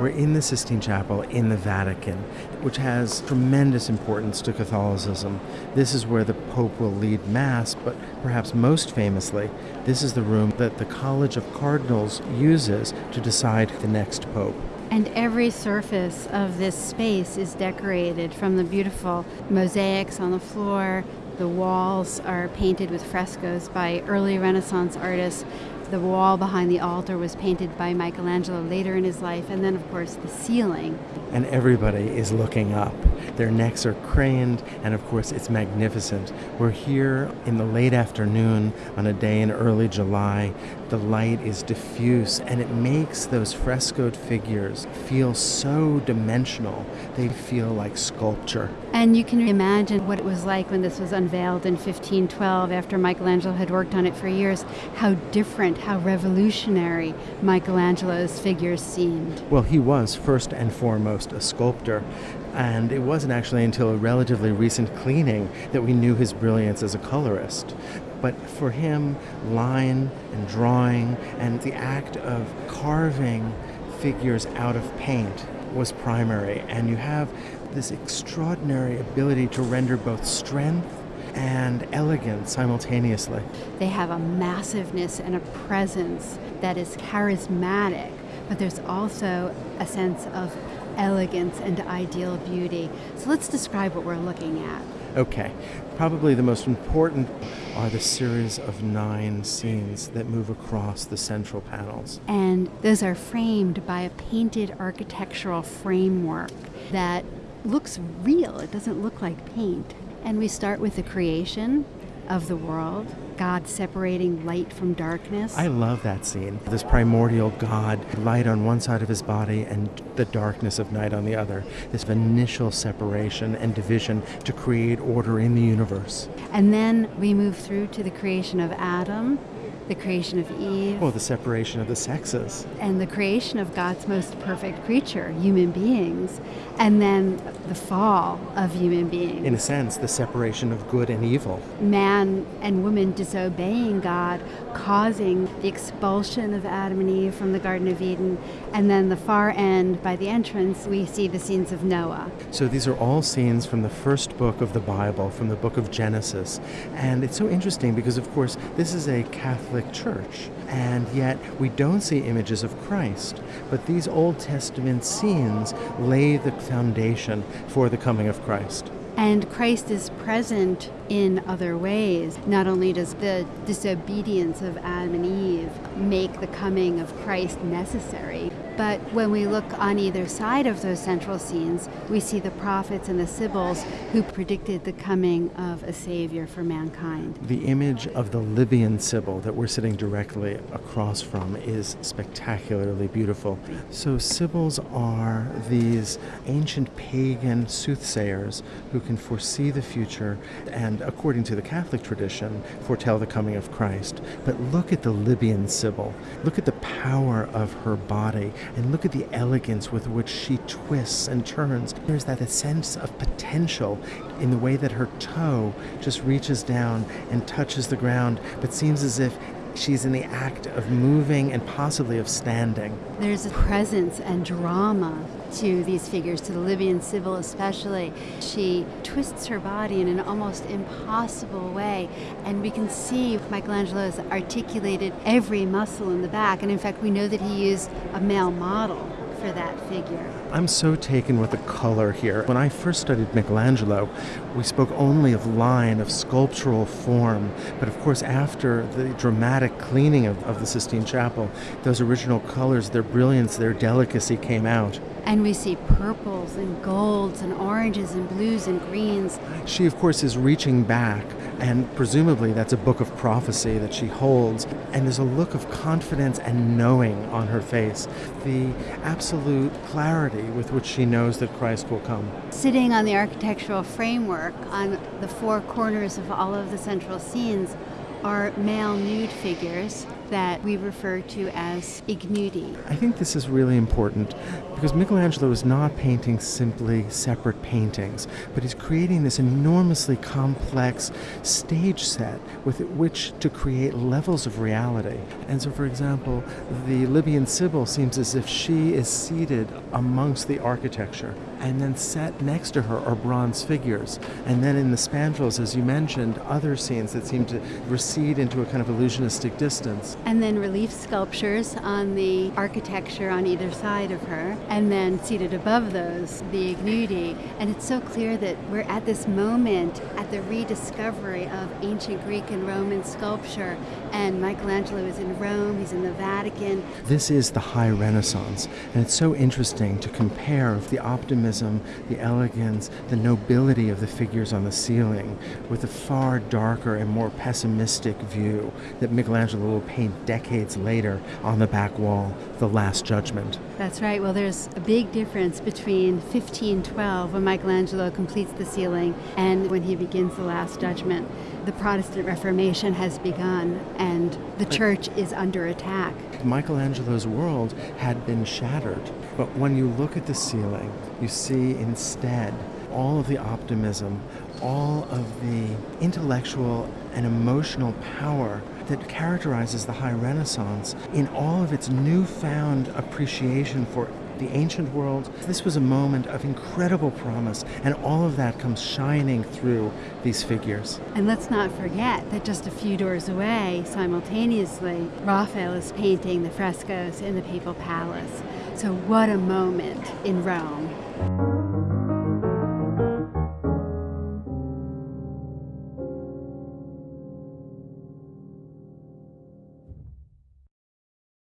We're in the Sistine Chapel in the Vatican, which has tremendous importance to Catholicism. This is where the Pope will lead Mass, but perhaps most famously, this is the room that the College of Cardinals uses to decide the next Pope. And every surface of this space is decorated from the beautiful mosaics on the floor. The walls are painted with frescoes by early Renaissance artists. The wall behind the altar was painted by Michelangelo later in his life, and then, of course, the ceiling. And everybody is looking up. Their necks are craned, and of course, it's magnificent. We're here in the late afternoon on a day in early July. The light is diffuse, and it makes those frescoed figures feel so dimensional. They feel like sculpture. And you can imagine what it was like when this was unveiled in 1512 after Michelangelo had worked on it for years, how different, how revolutionary Michelangelo's figures seemed. Well, he was first and foremost a sculptor, and it wasn't actually until a relatively recent cleaning that we knew his brilliance as a colorist. But for him, line and drawing and the act of carving figures out of paint was primary. And you have this extraordinary ability to render both strength and elegant simultaneously. They have a massiveness and a presence that is charismatic, but there's also a sense of elegance and ideal beauty. So let's describe what we're looking at. Okay, probably the most important are the series of nine scenes that move across the central panels. And those are framed by a painted architectural framework that looks real. It doesn't look like paint. And we start with the creation of the world, God separating light from darkness. I love that scene. This primordial God, light on one side of his body and the darkness of night on the other. This initial separation and division to create order in the universe. And then we move through to the creation of Adam, the creation of Eve. Well, the separation of the sexes. And the creation of God's most perfect creature, human beings. And then the fall of human beings. In a sense, the separation of good and evil. Man and woman disobeying God, causing the expulsion of Adam and Eve from the Garden of Eden. And then the far end, by the entrance, we see the scenes of Noah. So these are all scenes from the first book of the Bible, from the book of Genesis. And it's so interesting because, of course, this is a Catholic church. And yet we don't see images of Christ. But these Old Testament scenes lay the foundation for the coming of Christ. And Christ is present in other ways. Not only does the disobedience of Adam and Eve make the coming of Christ necessary, but when we look on either side of those central scenes, we see the prophets and the sibyls who predicted the coming of a Savior for mankind. The image of the Libyan Sibyl that we're sitting directly across from is spectacularly beautiful. So, Sibyls are these ancient pagan soothsayers who can foresee the future and, according to the Catholic tradition, foretell the coming of Christ. But look at the Libyan Sibyl. Look at the power of her body and look at the elegance with which she twists and turns. There's that sense of potential in the way that her toe just reaches down and touches the ground, but seems as if she's in the act of moving and possibly of standing. There's a presence and drama to these figures, to the Libyan Sibyl especially. She twists her body in an almost impossible way, and we can see Michelangelo has articulated every muscle in the back, and in fact, we know that he used a male model for that figure. I'm so taken with the color here. When I first studied Michelangelo, we spoke only of line, of sculptural form. But of course, after the dramatic cleaning of, of the Sistine Chapel, those original colors, their brilliance, their delicacy came out. And we see purples and golds and oranges and blues and greens. She, of course, is reaching back, and presumably that's a book of prophecy that she holds. And there's a look of confidence and knowing on her face, the absolute clarity with which she knows that Christ will come. Sitting on the architectural framework on the four corners of all of the central scenes are male nude figures that we refer to as ignudi. I think this is really important because Michelangelo is not painting simply separate paintings, but he's creating this enormously complex stage set with which to create levels of reality. And so, for example, the Libyan Sibyl seems as if she is seated amongst the architecture, and then set next to her are bronze figures. And then in the spandrels, as you mentioned, other scenes that seem to recede into a kind of illusionistic distance. And then relief sculptures on the architecture on either side of her, and then seated above those, the ignudi. And it's so clear that we're at this moment at the rediscovery of ancient Greek and Roman sculpture. And Michelangelo is in Rome, he's in the Vatican. This is the high Renaissance, and it's so interesting to compare the optimism, the elegance, the nobility of the figures on the ceiling with the far darker and more pessimistic view that Michelangelo will paint decades later on the back wall, The Last Judgment. That's right. Well, there's a big difference between 1512, when Michelangelo completes the ceiling, and when he begins The Last Judgment. The Protestant Reformation has begun, and the church is under attack. Michelangelo's world had been shattered. But when you look at the ceiling, you see instead all of the optimism, all of the intellectual and emotional power that characterizes the High Renaissance in all of its newfound appreciation for the ancient world. This was a moment of incredible promise, and all of that comes shining through these figures. And let's not forget that just a few doors away, simultaneously, Raphael is painting the frescoes in the Papal Palace. So, what a moment in Rome.